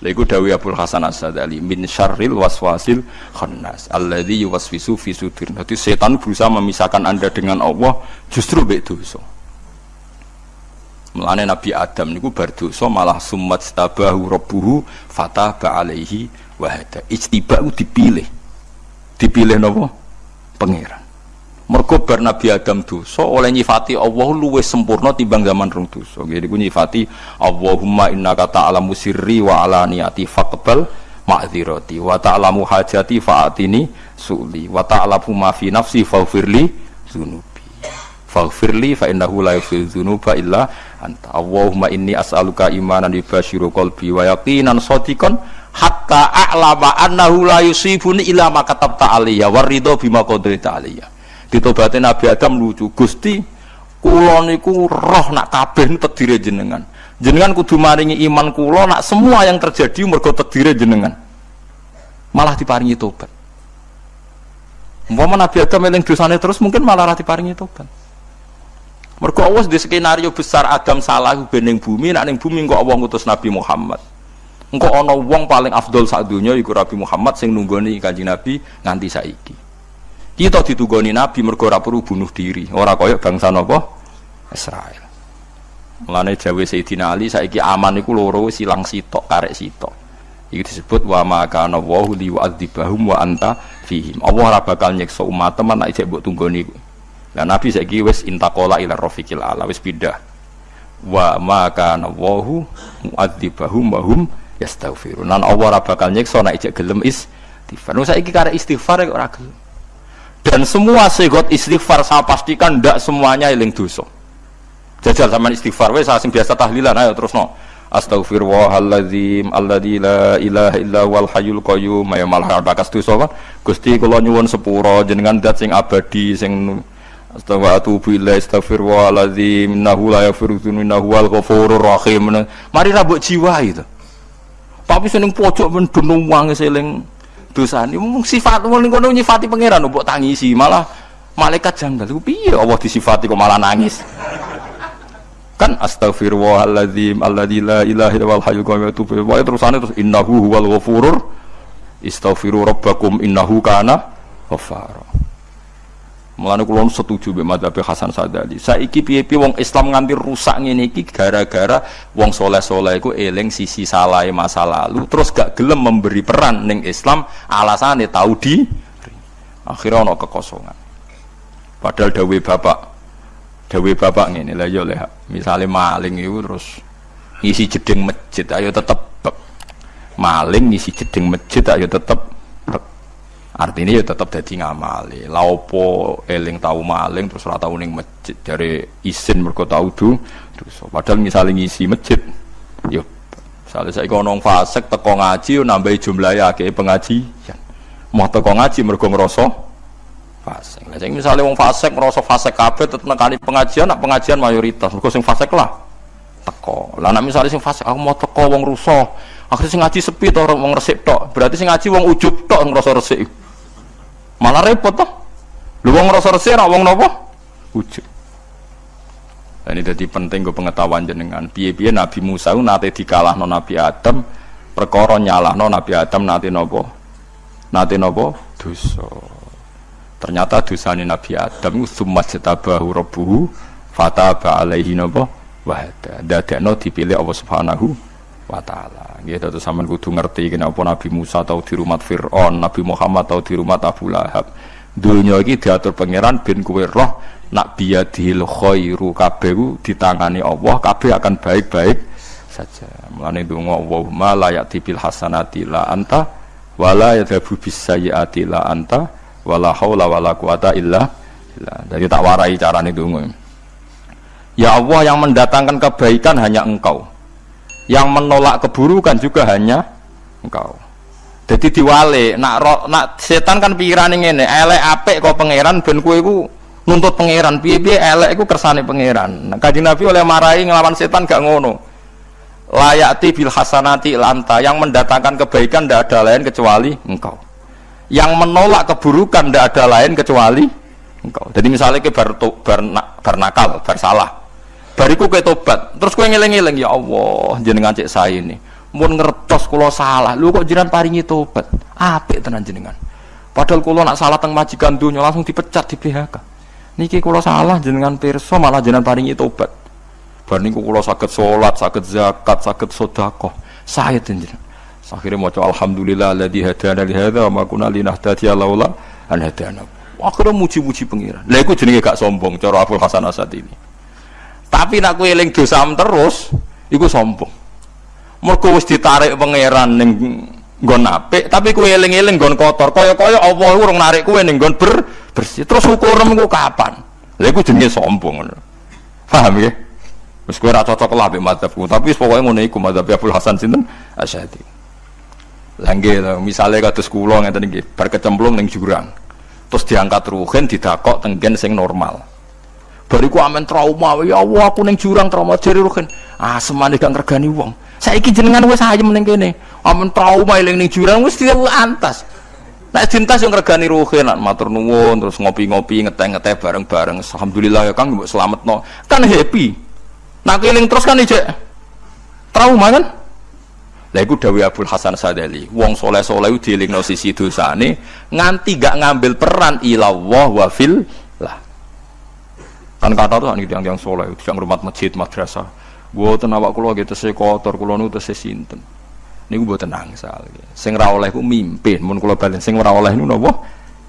Lha Dawi Abdul Hasan As-Sadali min syarril waswasil khannas alladzi yuwaswisu fi sudur. Jadi setan berusaha memisahkan Anda dengan Allah justru mbek dosa. Mulane Nabi Adam niku bar dosa malah summat stabahu rabbuhu fataba alaihi wa hada. Ijtiba dipilih. Dipilih napa? Pangeran. Mergo bar Nabi Adam dosa oleh nyifati Allah luwih sempurna timbang zaman rong dosa. Jadi ku nyifati Allahumma innaka ta'lamu sirri wa alaniyati faqbal ma'dzirati wa ta'lamu hajati fa'atini su'li wa ta'lamu ma fi nafsi faghfirli dzunubi. Faghfirli fa innahu la yaghfiru dzunuba illa anta. Allahumma inni as'aluka imanan yubashiru qalbi wa yaqinan shadiqan hatta a'lama annahu la yusibuni illa ma katabta alayya waridho bima qadarta alayya ditobati Nabi Adam lucu. Gusti kula niku roh nak kabeh tedire jenengan. Jenengan kudu maringi iman kula nak semua yang terjadi mergo tedire jenengan. Malah diparingi tobat. Umpama Nabi Adam eling dosane terus mungkin malah ra diparingi tobat. Mergo Allah di skenario besar Adam salah bening bumi nak ning bumi kok Allah ngutus Nabi Muhammad. Engko ana wong paling afdol sak donya iku Nabi Muhammad sing nunggoni Kanjeng Nabi nganti saiki kita ditugoni Nabi mergo ora perlu bunuh diri, ora koyok bangsa napa? Israel. Mulane jawe Sayyidina Ali saiki aman iku loro silang sitok karek sitok. Iki disebut wa ma kana wa li yu'adzibahum wa anta fihim. Allah ora bakal nyiksa umat teman nek mbok tunggoni. Lah Nabi saiki wis intakola ila rafiqil ala wis pindah. Wa ma kana wa mu'adzibahum wa hum yastaghfirun. Nan Allah ora bakal nyiksa nek gelem istighfar. Nu saiki karek istighfar ora gelem dan semua segot istighfar saya pastikan tidak semuanya eling dosa. Jajal sama istighfar wes asing biasa tahlilan ayo terus no Astaghfirullahaladzim alladzi la ilaha illa wal hayyul qayyum. Ya malah bakas dosa kan Gusti kula nyuwun sepuro jenengan dat sing abadi sing Astaghfirullahaladzim ila astaghfirullahaladzim. Innahu la dzunuba innahu wal ghafurur rahim. Mari rabuk jiwa itu. Tapi seneng pojok men dunung wange seling dosane. Mung sifat wong ngono nyifati pangeran mbok tangisi malah malaikat janggal. Iku piye Allah disifati kok malah nangis? Kan astagfirullahaladzim alladzi la ilaha illa huwal hayyul qayyum wa terusane terus innahu huwal ghafurur istaghfiru rabbakum innahu kana ghafara Mulane kula setuju mbek madzhab Hasan Sadali. Saiki piye-piye wong Islam nganti rusak ngene iki gara-gara wong soleh-soleh iku eling sisi salah masa lalu terus gak gelem memberi peran ning Islam alasane tahu di akhirnya ono kekosongan. Padahal dawe bapak dawe bapak ngene lah ya leh misale maling itu terus ngisi jeding masjid ayo tetep maling ngisi jeding masjid ayo tetep artinya ya tetap jadi ngamali. Laupo eling tahu maling terus rata uning masjid dari isin mereka tahu terus padahal misalnya ngisi masjid yuk misalnya saya nong fasek teko ngaji nambah jumlah ya kayak pengajian mau teko ngaji ngerosok fasek nah, misalnya wong fasek ngerosok fasek kafe tetap kali pengajian nak pengajian mayoritas. Mereka sing fasek lah teko. Lah nak misalnya sing fasek aku mau teko wong rusuh. Akhirnya sing ngaji sepi atau wong resik tok. Berarti sing ngaji wong ujub tok ngerosok resik malah repot toh. Lu wong ngerasa resih nak wong nopo? Wujud nah, ini jadi penting gue pengetahuan jenengan. Piye-piye Nabi Musa itu nate dikalah no Nabi Adam perkara nyalah no Nabi Adam nate nopo? Nate nopo? Dosa. Ternyata dosa Nabi Adam sumat setabahu rabbuhu fataba alaihi nopo? Wahada dadekno dipilih Allah subhanahu wa ta'ala gitu terus sampean kudu ngerti kenapa Nabi Musa tahu di rumah Fir'aun Nabi Muhammad tahu di rumah Abu Lahab. Dunia ini diatur pangeran bin kue roh nak biyadil khairu kabeh ditangani Allah kabeh akan baik-baik saja. Mulane donga Allahumma la ya'ti bil hasanati la anta wala yadhabu bis sayyiati la anta wala haula wala quwata illa billah. Jadi tak warai carane donga Ya Allah yang mendatangkan kebaikan hanya engkau yang menolak keburukan juga hanya engkau. Jadi diwale nak ro, nak setan kan pikiran ini elek apik kok pangeran ben kue ku nuntut pangeran. Piye piye elek ku kersane pangeran. Nah, kaji nabi oleh marahi ngelawan setan gak ngono. Layati bil hasanati lanta yang mendatangkan kebaikan tidak ada lain kecuali engkau. Yang menolak keburukan tidak ada lain kecuali engkau. Jadi misalnya ke bar, bar, bar nakal bariku ke tobat. Terus kue ngeleng-ngeleng ya Allah jenengan cek saya ini. Mun ngertos kula salah. Lu kok jiran paringi tobat? Apik tenan jenengan. Padahal kula nak salah teng majikan dunya langsung dipecat di PHK niki kula salah jenengan pirsa malah jenengan paringi tobat. Bar niku kula saged salat saged zakat saged sedekah. Saya jenengan. Akhirnya maca alhamdulillah alladzi hadana li hadza wa ma kunna linahtadiya laula an hadana. Akhirnya muji-muji pengiran. Lha iku jenenge gak sombong cara Abdul Hasan Asad ini tapi nak kowe eling dosa terus iku sombong. Mergo wis ditarik pangeran ning nggon apik tapi kowe eling-eling nggon kotor. Kaya-kaya Allah urung narik kowe ning nggon ber bersih. Terus ukurem ku kapan? Lha iku jenenge sombong. Ngono paham ya? Wis kowe ora cocok lah mbek madzhabku tapi pokoke ngono iku madzhab Abdul Hasan sinten? Asyadi. Langge misalnya kados kula ngeten iki bar kecemplung ning jurang. Terus diangkat ruhen didakok tenggen sing normal. Bariku amen trauma, ya Allah aku ning jurang trauma jari ruhen. Ah semane gak ngergani wong. Saiki jenengan wis ayem ning kene. Amen trauma eling ning jurang wis antas. Nek dintas yang regani ruhin, nak matur nuwun, terus ngopi-ngopi, ngeteh-ngeteh bareng-bareng. Alhamdulillah ya Kang, mbok selametno. Kan happy. Nak eling terus kan ijek trauma kan? Lah iku dawuh Abdul Hasan Sadali, wong soleh-soleh dielingno sisi dosane nganti gak ngambil peran ilallah wa fil. Kan kata tuh nih yang yang soleh, yang rumah masjid, madrasah. Buatan awak kulo gitu saya kotor, kulo nu saya sinten. Niku buatan angsal. Sing ra oleh ku mimpin, mun kulo balen sing oleh nu napa?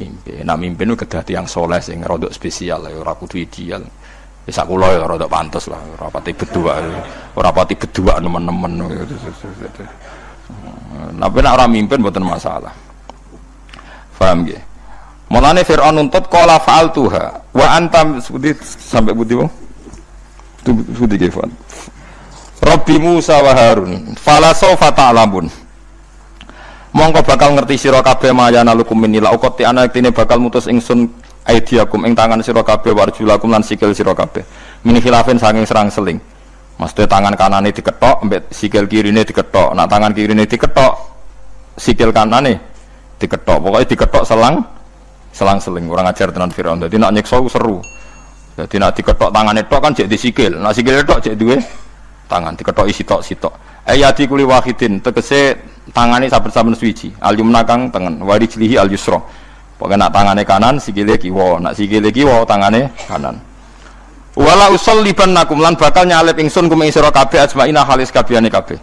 Mimpin. Nah mimpin nu kedati yang soleh sing rodok spesial ya kudu ideal. Bisa ya kulo ya rada pantas lah, ora pati berdua, ora pati berdua nemen-nemen. Tapi nak orang mimpin bukan masalah. Paham gak? Mulane Fir'aun nuntut qala faal tuha wa antam seperti sampai budi wong. Budi ge Rabbi Musa wa Harun fala sawfa ta'lamun. Mongko bakal ngerti sira kabeh mayana lukum minila ukoti anak tine bakal mutus ingsun aidiakum ing tangan sira kabeh warjulakum lan sikil sira kabeh min khilafin saking serang seling Maksudnya tangan kanane diketok, ambek sikil kirine diketok. Nak tangan kirine diketok, sikil kanane diketok. Pokoknya diketok selang, selang seling. Orang ajar tenan Firaun. Jadi nak nyekso seru. Jadi nak diketok tangan itu kan jadi sikil. Nak sikil itu jadi dua tangan diketok isi tok sitok. Ayati kuli wahidin tegese tangane saben-saben suci. Al yumna kang tengen, wari jlihi al yusra. Pokoknya nak tangannya kanan, sikile kiwa, nak sikile kiwa, tangannya kanan. Wala usol liban nakum lan bakal nyalip ingsun kum sira kabeh ajmaina halis kabehane kabeh.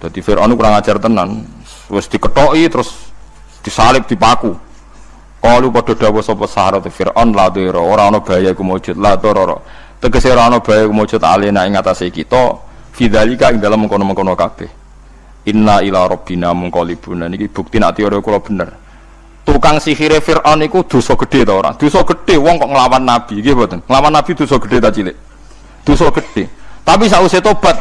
Dadi Firaun kurang ajar tenan. Wis diketoki terus disalib dipaku. Kalu padha dawuh sapa saharat Firaun la dira. Ora ana bahaya iku mujud. La dara. Tegese ora ana bahaya iku mujud alena ing atase kita. Fidzalika ing dalem mengkono-mengkono kabeh. Inna ila rabbina munqalibun. Niki bukti nek teori kula bener. Tukang sihir Fir'aun itu dosa gede ta orang dosa gede wong kok ngelawan nabi? Gitu mboten? Nglawan nabi dosa gede ta cilik? Dosa gede tapi sausé tobat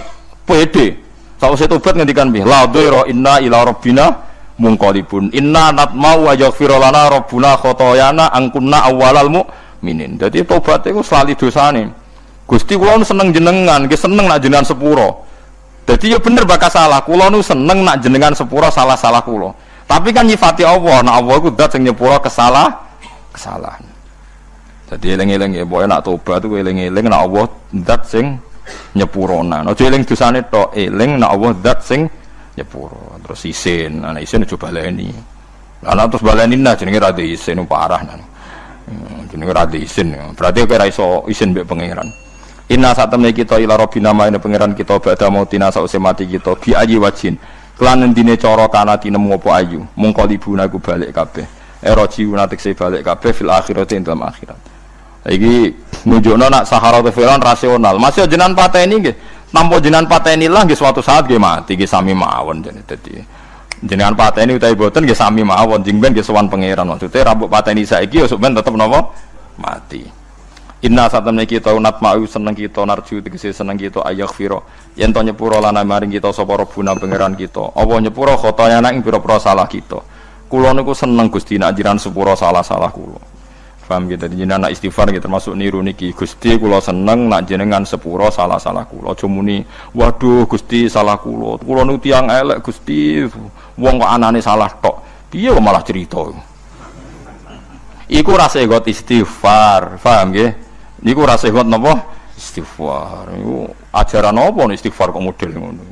pede. Sausé tobat ngendikan piye? La dhaira inna ila rabbina mungqalibun inna natmau wa yaghfir lana rabbuna khotoyana angkunna awwalal mu'minin dadi tobat iku selalu dosane Gusti kula seneng jenengan, nggih seneng nak jenengan sepuro. Jadi ya bener bakal salah, kula nu seneng nak jenengan sepuro salah-salah kula. Tapi kan nyifati Allah, nah Allah itu dat yang nyepura kesalah, kesalahan. Jadi eling-eling ya, boleh nak tobat tuh eling-eling nak Allah dat sing nyepurona. Nah, eling dosane to eling nak Allah dat sing nyepuro. Terus isin, anak isin coba baleni. Anak terus baleni nah jenenge ra isin parah nah. Jenenge ra isin. Berarti kira iso isin mbek pangeran. Inna saat temen kita ila robbina ma ini pangeran kita badha mautina sause mati kita bi aji wajin Kelan endine cara kana tinemu apa ayu, mung kalibuna ku balik kabeh. Era jiuna tekse balik kabeh fil akhirat ing dalam akhirat. Iki nunjukno nak Sahara Fir'aun rasional. Masih jenengan pateni nggih. Nampa jenengan pateni lah nggih suatu saat nggih mati nggih sami mawon jane dadi. Jenengan pateni utawi boten nggih sami mawon jeng ben nggih sowan pangeran. Maksudnya rambut pateni saiki ya sok ben tetep napa? Mati. Inna satamne kita unat ma'u seneng kita narju tegese seneng kita ayak firo yen to nyepuro lana maring kita sapa robuna pangeran kita apa nyepuro khotoya ing pira-pira salah kita kula seneng Gusti nak jiran sepuro salah-salah kula paham gitu. Jenengan nak istighfar gitu termasuk niru niki. Gusti kula seneng nak jenengan sepuro salah-salah kula. Aja muni waduh Gusti salah kula. Kula niku tiyang elek Gusti wong kok anane salah tok. Piye malah cerita? Iku rasa got istighfar paham nggih? Niku rasa hebat nopo istighfar. Niku ajaran nopo istighfar kok model ngono.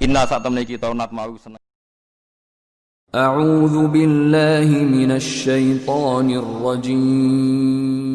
Inna saat temen kita nat mau seneng. أعوذ بالله من الشيطان الرجيم.